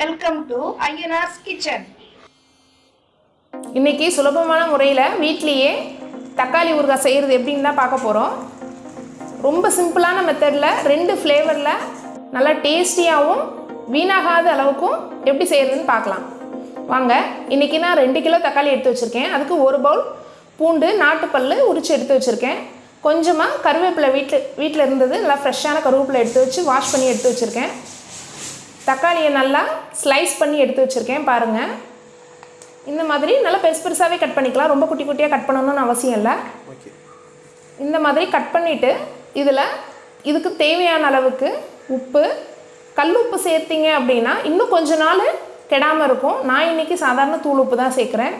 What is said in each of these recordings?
Welcome to Ayyanar's kitchen இன்றைக்கி சுலபமான முறையில் வீட்லேயே தக்காளி ஊறுகாய் செய்கிறது எப்படின்னு தான் பார்க்க போகிறோம் ரொம்ப சிம்பிளான மெத்தடில் ரெண்டு ஃப்ளேவரில் நல்லா டேஸ்டியாகவும் வீணாகாத அளவுக்கும் எப்படி செய்கிறதுன்னு பார்க்கலாம். வாங்க இன்றைக்கி நான் ரெண்டு கிலோ தக்காளி எடுத்து வச்சுருக்கேன். அதுக்கு ஒரு பவுல் பூண்டு நாட்டுப்பல் உரித்து எடுத்து வச்சுருக்கேன். கொஞ்சமாக கருவேப்பிலை வீட்டில் வீட்டில் இருந்தது நல்லா ஃப்ரெஷ்ஷான கருவேப்பிலை எடுத்து வச்சு வாஷ் பண்ணி எடுத்து வச்சுருக்கேன். தக்காளியை நல்லா ஸ்லைஸ் பண்ணி எடுத்து வச்சுருக்கேன் பாருங்கள் இந்த மாதிரி நல்லா பெருசு பெருசாகவே கட் பண்ணிக்கலாம். ரொம்ப குட்டி குட்டியாக கட் பண்ணணும்னு அவசியம் இல்லை. இந்த மாதிரி கட் பண்ணிவிட்டு இதில் இதுக்கு தேவையான அளவுக்கு உப்பு கல் உப்பு சேர்த்திங்க அப்படின்னா இன்னும் கொஞ்ச நாள் கெடாமல் இருக்கும். நான் இன்றைக்கி சாதாரண தூள் உப்பு தான் சேர்க்குறேன்.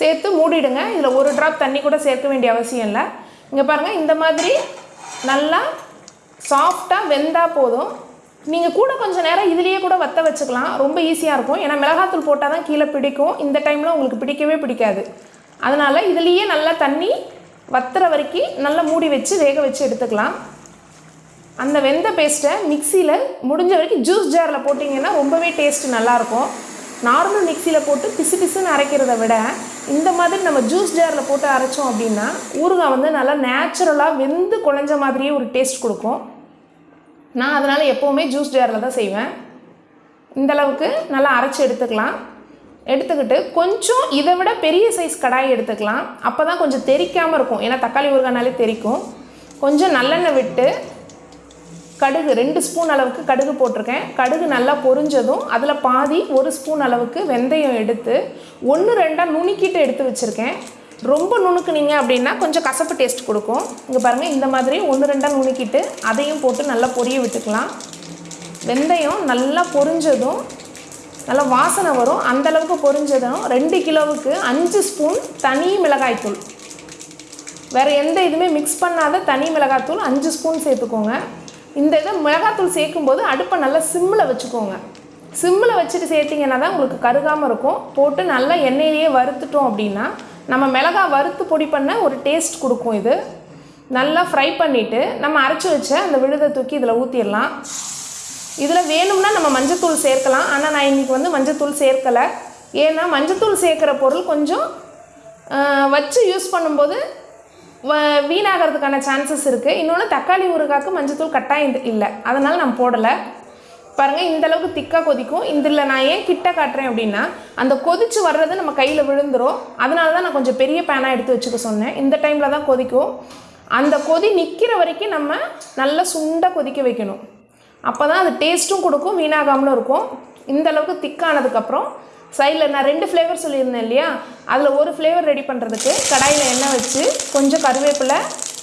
சேர்த்து மூடிடுங்க. இதில் ஒரு ட்ராப் தண்ணி கூட சேர்க்க வேண்டிய அவசியம் இல்லை. இங்கே பாருங்கள் இந்த மாதிரி நல்லா சாஃப்டாக வெந்தால் போதும். நீங்கள் கூட கொஞ்சம் நேரம் இதுலேயே கூட வத்த வச்சுக்கலாம். ரொம்ப ஈஸியாக இருக்கும். ஏன்னா மிளகாத்தூள் போட்டால் தான் கீழே பிடிக்கும். இந்த டைமில் உங்களுக்கு பிடிக்கவே பிடிக்காது. அதனால் இதுலேயே நல்லா தண்ணி வத்துற வரைக்கும் நல்லா மூடி வச்சு வேக வச்சு எடுத்துக்கலாம். அந்த வெந்த பேஸ்ட்டை மிக்சியில் முடிஞ்ச வரைக்கும் ஜூஸ் ஜாரில் போட்டிங்கன்னா ரொம்பவே டேஸ்ட் நல்லாயிருக்கும் நார்மல் மிக்சியில் போட்டு பிசு பிசுன்னு அரைக்கிறத விட இந்த மாதிரி நம்ம ஜூஸ் ஜாரில் போட்டு அரைச்சோம் அப்படின்னா ஊறுகாய் வந்து நல்லா நேச்சுரலாக வெந்து குழஞ்ச மாதிரியே ஒரு டேஸ்ட் கொடுக்கும். நான் அதனால் எப்போவுமே ஜூஸ் ஜாரில் தான் செய்வேன். இந்த அளவுக்கு நல்லா அரைச்சி எடுத்துக்கலாம். எடுத்துக்கிட்டு கொஞ்சம் இதை விட பெரிய சைஸ் கடாய் எடுத்துக்கலாம். அப்போ தான் கொஞ்சம் தெறிக்காமல் இருக்கும். ஏன்னா தக்காளி ஊறுகானாலே தெறிக்கும் கொஞ்சம் நல்லெண்ணெய் விட்டு கடுகு ரெண்டு ஸ்பூன் அளவுக்கு கடுகு போட்டிருக்கேன். கடுகு நல்லா பொரிஞ்சதும் அதில் பாதி ஒரு ஸ்பூன் அளவுக்கு வெந்தயம் எடுத்து ஒன்று ரெண்டாக நுணுக்கிட்டு எடுத்து வச்சுருக்கேன். ரொம்ப நுணுக்குனீங்க அப்படின்னா கொஞ்சம் கசப்பு டேஸ்ட் கொடுக்கும். இங்கே பாருங்கள் இந்த மாதிரி ஒன்று ரெண்டாக நுணுக்கிட்டு அதையும் போட்டு நல்லா பொரிய விட்டுக்கலாம். வெந்தயம் நல்லா பொரிஞ்சதும் நல்லா வாசனை வரும். அந்தளவுக்கு பொரிஞ்சதும் ரெண்டு கிலோவுக்கு அஞ்சு ஸ்பூன் தனி மிளகாய்த்தூள் வேறு எந்த இதுவுமே மிக்ஸ் பண்ணாத தனி மிளகாத்தூள் அஞ்சு ஸ்பூன் சேர்த்துக்கோங்க. இந்த இதை மிளகாத்தூள் சேர்க்கும்போது அடுப்பை நல்லா சிம்மில் வச்சுக்கோங்க. சிம்மில் வச்சுட்டு சேர்த்திங்கன்னா தான் உங்களுக்கு கருகாமல் இருக்கும். போட்டு நல்லா எண்ணெயிலேயே வறுத்துட்டோம் அப்படின்னா நம்ம மிளகா வறுத்து பொடி பண்ண ஒரு டேஸ்ட் கொடுக்கும் இது. நல்லா ஃப்ரை பண்ணிவிட்டு நம்ம அரைச்சி வச்ச அந்த விழுதை தூக்கி இதில் ஊற்றிடலாம் இதில் வேணும்னா நம்ம மஞ்சத்தூள் சேர்க்கலாம். ஆனால் நான் இன்றைக்கி வந்து மஞ்சத்தூள் சேர்க்கலை. ஏன்னா மஞ்சத்தூள் சேர்க்குற பொருள் கொஞ்சம் வச்சு யூஸ் பண்ணும்போது வ வீணாகிறதுக்கான சான்சஸ் இருக்குது இன்னொன்று தக்காளி ஊறுகாய்க்கு மஞ்சத்தூள் கட்டாயம் இல்லை. அதனால் நான் போடலை. பாருங்கள் இந்தளவுக்கு திக்காக கொதிக்கும். இதில் நான் ஏன் கிட்ட காட்டுறேன் அப்படின்னா அந்த கொதிச்சு வர்றது நம்ம கையில் விழுந்துரும். அதனால தான் நான் கொஞ்சம் பெரிய பேனாக எடுத்து வச்சுக்க சொன்னேன். இந்த டைமில் தான் கொதிக்கும். அந்த கொதி நிற்கிற வரைக்கும் நம்ம நல்லா சுண்டாக கொதிக்க வைக்கணும். அப்போ தான் அது டேஸ்ட்டும் கொடுக்கும் வீணாகாமலும் இருக்கும். இந்த அளவுக்கு திக்கானதுக்கப்புறம் சைடில் நான் ரெண்டு ஃப்ளேவர் சொல்லியிருந்தேன் இல்லையா? அதில் ஒரு ஃப்ளேவர் ரெடி பண்ணுறதுக்கு கடாயில் எண்ணெய் வச்சு கொஞ்சம் கருவேப்பிலை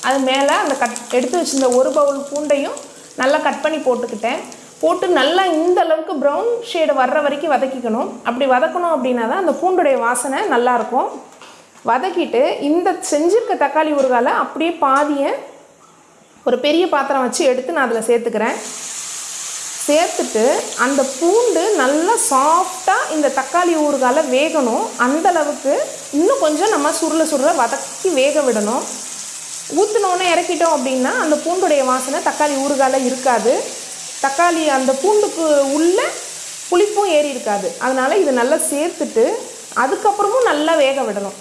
அது மேலே அந்த கட் எடுத்து வச்சிருந்த ஒரு பவுல் பூண்டையும் நல்லா கட் பண்ணி போட்டுக்கிட்டேன். போட்டு நல்லா இந்த அளவுக்கு ப்ரௌன் ஷேடு வர்ற வரைக்கும் வதக்கிக்கணும். அப்படி வதக்கணும் அப்படின்னா தான் அந்த பூண்டுடைய வாசனை நல்லாயிருக்கும் வதக்கிட்டு இந்த செஞ்சிருக்க தக்காளி ஊறுகால அப்படியே பாதியை ஒரு பெரிய பாத்திரம் வச்சு எடுத்து நான் அதில் சேர்த்துக்கிறேன். சேர்த்துட்டு அந்த பூண்டு நல்லா சாஃப்டாக இந்த தக்காளி ஊறுகால வேகணும். அந்தளவுக்கு இன்னும் கொஞ்சம் நம்ம சுருள சுருள வதக்கி வேக விடணும். ஊற்றினோன்னே இறக்கிட்டோம் அப்படின்னா அந்த பூண்டுடைய வாசனை தக்காளி ஊறுகால இருக்காது. தக்காளி அந்த பூண்டுக்கு உள்ள புளிப்பும் ஏறி இருக்காது. அதனால் இது நல்லா சேர்த்துட்டு அதுக்கப்புறமும் நல்லா வேக விடணும்.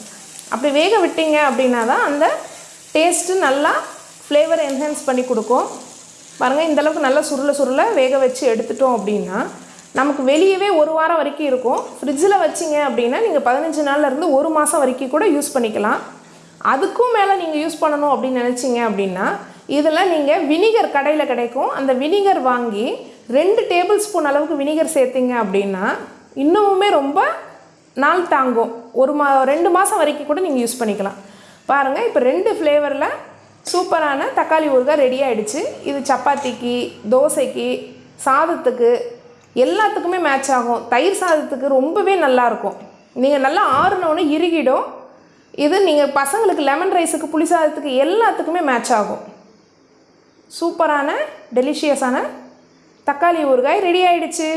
அப்படி வேக விட்டீங்க அப்படின்னா தான் அந்த டேஸ்ட்டு நல்லா ஃப்ளேவர் என்ஹான்ஸ் பண்ணி கொடுக்கும். பாருங்கள் இந்த அளவுக்கு நல்லா சுருள சுருள வேக வச்சு எடுத்துட்டோம் அப்படின்னா நமக்கு வெளியவே ஒரு வாரம் வரைக்கும் இருக்கும். ஃப்ரிட்ஜில் வச்சிங்க அப்படின்னா நீங்கள் பதினஞ்சு நாள்லேருந்து ஒரு மாதம் வரைக்கும் கூட யூஸ் பண்ணிக்கலாம். அதுக்கும் மேலே நீங்கள் யூஸ் பண்ணணும் அப்படின்னு நினச்சிங்க அப்படின்னா இதில் நீங்கள் வினிகர் கடையில் கிடைக்கும். அந்த வினிகர் வாங்கி ரெண்டு டேபிள் ஸ்பூன் அளவுக்கு வினிகர் சேர்த்திங்க அப்படின்னா இன்னமுமே ரொம்ப நாள் தாங்கும். ஒரு மா ரெண்டு மாதம் வரைக்கும் கூட நீங்கள் யூஸ் பண்ணிக்கலாம். பாருங்கள் இப்போ ரெண்டு ஃப்ளேவரில் சூப்பரான தக்காளி ஊறுகாய் ரெடி ஆகிடுச்சு இது சப்பாத்திக்கு தோசைக்கு சாதத்துக்கு எல்லாத்துக்குமே மேட்ச் ஆகும். தயிர் சாதத்துக்கு ரொம்பவே நல்லாயிருக்கும் நீங்கள் நல்லா ஆறுனோன்னு இறுகிடும். இது நீங்கள் பசங்களுக்கு லெமன் ரைஸுக்கு புளி சாதத்துக்கு எல்லாத்துக்குமே மேட்ச் ஆகும். சூப்பரான டெலிஷியஸான தக்காளி ஊறுகாய் ரெடி ஆயிடுச்சு.